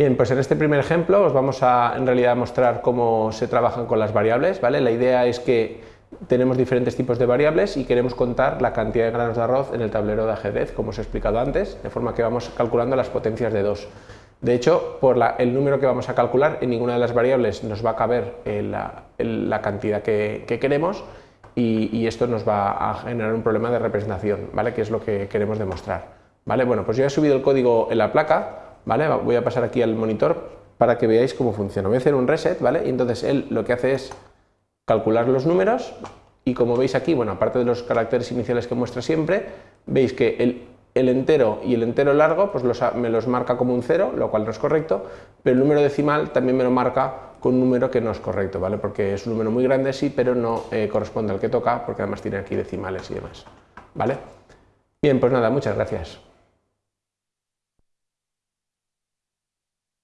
Bien, pues en este primer ejemplo os vamos a en realidad mostrar cómo se trabajan con las variables, ¿vale? La idea es que tenemos diferentes tipos de variables y queremos contar la cantidad de granos de arroz en el tablero de ajedrez, como os he explicado antes, de forma que vamos calculando las potencias de 2. De hecho, por el número que vamos a calcular, en ninguna de las variables nos va a caber eh, la, cantidad que, queremos y, esto nos va a generar un problema de representación, ¿vale? que es lo que queremos demostrar. ¿vale? Bueno, pues yo he subido el código en la placa, ¿vale? voy a pasar aquí al monitor para que veáis cómo funciona. Voy a hacer un reset ¿vale? y entonces él lo que hace es calcular los números y como veis aquí, bueno, aparte de los caracteres iniciales que muestra siempre, veis que el entero y el entero largo pues me los marca como un cero, lo cual no es correcto, pero el número decimal también me lo marca con un número que no es correcto, ¿vale? porque es un número muy grande sí, pero no eh, corresponde al que toca, porque además tiene aquí decimales y demás. ¿vale? Bien, pues nada, muchas gracias.